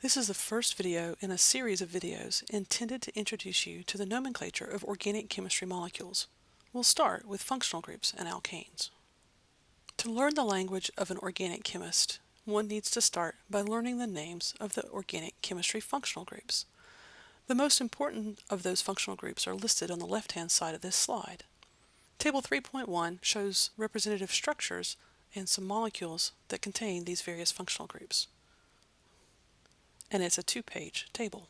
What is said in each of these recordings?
This is the first video in a series of videos intended to introduce you to the nomenclature of organic chemistry molecules. We'll start with functional groups and alkanes. To learn the language of an organic chemist, one needs to start by learning the names of the organic chemistry functional groups. The most important of those functional groups are listed on the left-hand side of this slide. Table 3.1 shows representative structures and some molecules that contain these various functional groups and it's a two-page table.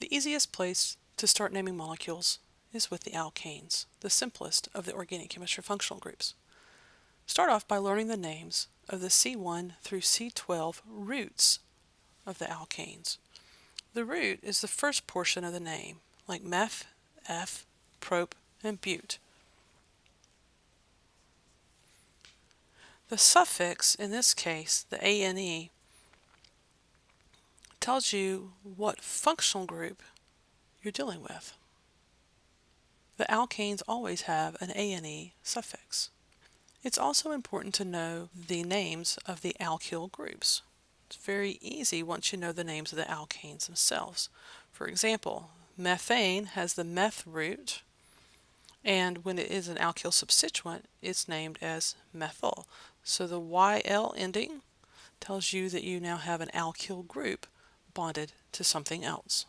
The easiest place to start naming molecules is with the alkanes, the simplest of the organic chemistry functional groups. Start off by learning the names of the C1 through C12 roots of the alkanes. The root is the first portion of the name, like meth, eth, prop, and bute. The suffix, in this case, the ane, tells you what functional group you're dealing with. The alkanes always have an ane suffix. It's also important to know the names of the alkyl groups. It's very easy once you know the names of the alkanes themselves. For example, methane has the meth root, and when it is an alkyl substituent, it's named as methyl. So the YL ending tells you that you now have an alkyl group bonded to something else.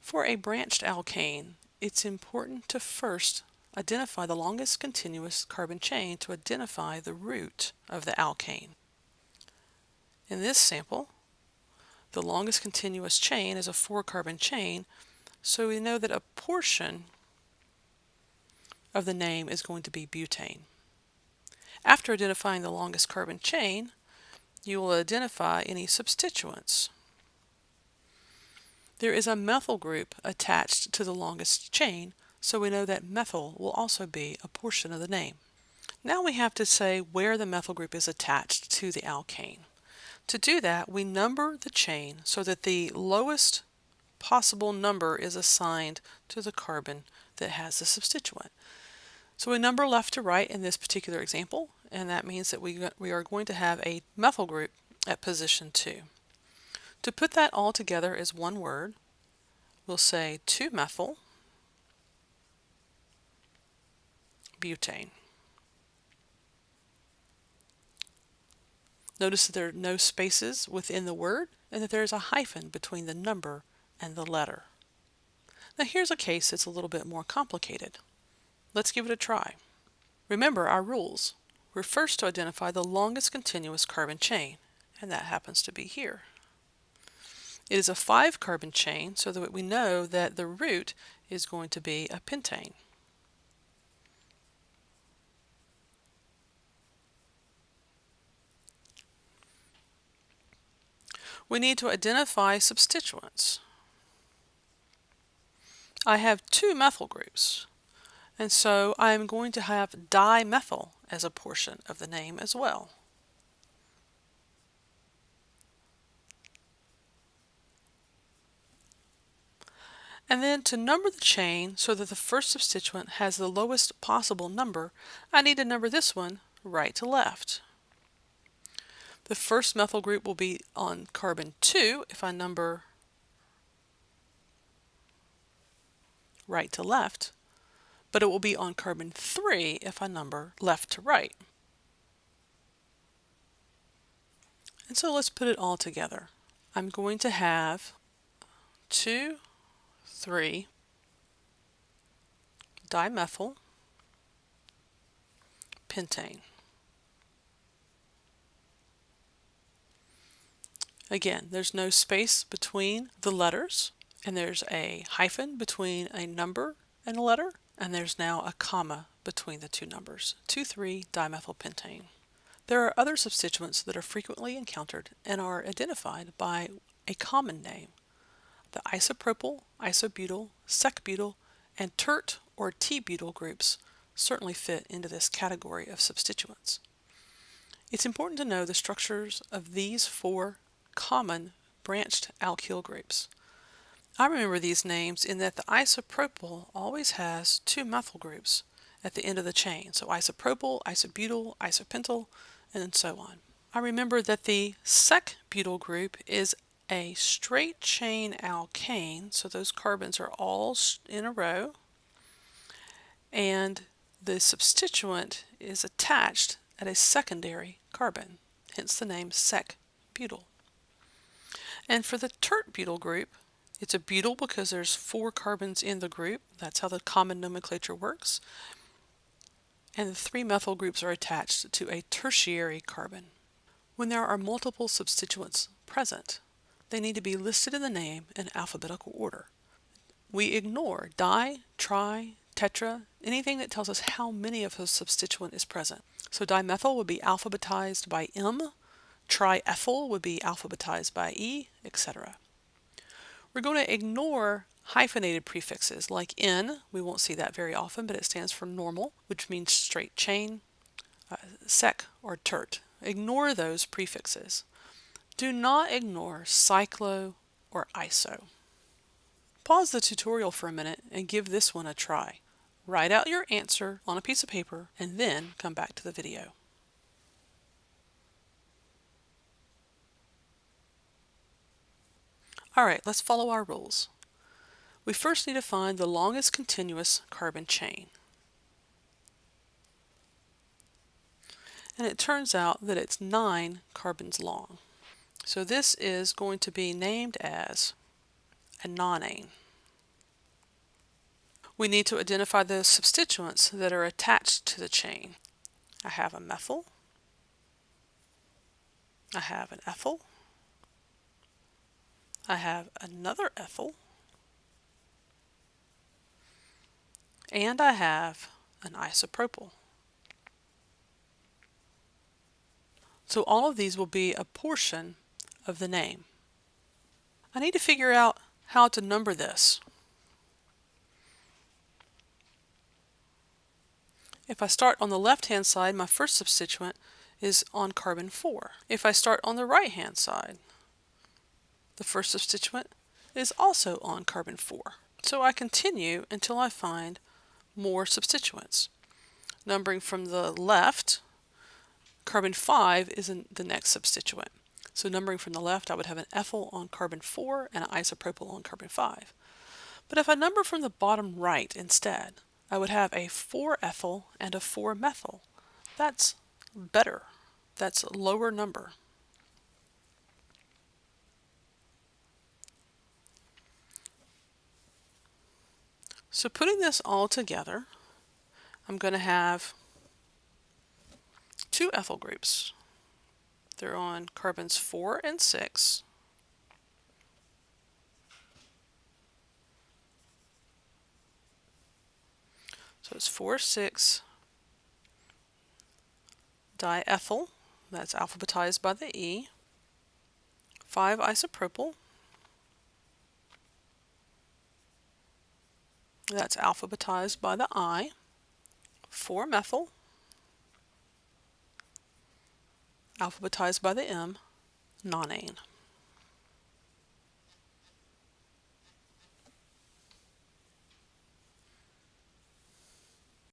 For a branched alkane, it's important to first identify the longest continuous carbon chain to identify the root of the alkane. In this sample, the longest continuous chain is a four carbon chain, so we know that a portion of the name is going to be butane. After identifying the longest carbon chain, you will identify any substituents. There is a methyl group attached to the longest chain, so we know that methyl will also be a portion of the name. Now we have to say where the methyl group is attached to the alkane. To do that, we number the chain so that the lowest possible number is assigned to the carbon that has the substituent. So we number left to right in this particular example, and that means that we, we are going to have a methyl group at position 2. To put that all together as one word, we'll say 2-methyl butane. Notice that there are no spaces within the word and that there is a hyphen between the number and the letter. Now here's a case that's a little bit more complicated. Let's give it a try. Remember our rules. We're first to identify the longest continuous carbon chain, and that happens to be here. It is a five carbon chain so that we know that the root is going to be a pentane. We need to identify substituents. I have two methyl groups, and so I'm going to have dimethyl as a portion of the name as well. And then to number the chain so that the first substituent has the lowest possible number, I need to number this one right to left. The first methyl group will be on carbon 2 if I number right to left, but it will be on carbon 3 if I number left to right. And so let's put it all together. I'm going to have 2 3 dimethyl pentane. Again, there's no space between the letters, and there's a hyphen between a number and a letter, and there's now a comma between the two numbers, 2,3-dimethylpentane. There are other substituents that are frequently encountered and are identified by a common name, the isopropyl, isobutyl, secbutyl, and tert or T-butyl groups certainly fit into this category of substituents. It's important to know the structures of these four common branched alkyl groups. I remember these names in that the isopropyl always has two methyl groups at the end of the chain. So isopropyl, isobutyl, isopentyl, and so on. I remember that the sec butyl group is a straight chain alkane, so those carbons are all in a row, and the substituent is attached at a secondary carbon, hence the name sec-butyl. And for the tert-butyl group, it's a butyl because there's four carbons in the group. That's how the common nomenclature works. And the three methyl groups are attached to a tertiary carbon. When there are multiple substituents present, they need to be listed in the name in alphabetical order. We ignore di, tri, tetra, anything that tells us how many of a substituent is present. So dimethyl would be alphabetized by M, triethyl would be alphabetized by E, etc. We're going to ignore hyphenated prefixes like N, we won't see that very often, but it stands for normal, which means straight chain, uh, sec or tert. Ignore those prefixes. Do not ignore cyclo or iso. Pause the tutorial for a minute and give this one a try. Write out your answer on a piece of paper and then come back to the video. Alright, let's follow our rules. We first need to find the longest continuous carbon chain. and it turns out that it's nine carbons long. So this is going to be named as a nonane. We need to identify the substituents that are attached to the chain. I have a methyl, I have an ethyl, I have another ethyl, and I have an isopropyl. So all of these will be a portion of the name. I need to figure out how to number this. If I start on the left-hand side, my first substituent is on carbon 4. If I start on the right-hand side, the first substituent is also on carbon 4. So I continue until I find more substituents. Numbering from the left, Carbon 5 is the next substituent. So numbering from the left, I would have an ethyl on carbon 4 and an isopropyl on carbon 5. But if I number from the bottom right instead, I would have a 4-ethyl and a 4-methyl. That's better. That's a lower number. So putting this all together, I'm going to have two ethyl groups. They're on carbons 4 and 6. So it's 4, 6 diethyl, that's alphabetized by the E, 5 isopropyl, that's alphabetized by the I, 4 methyl, alphabetized by the M, nonane.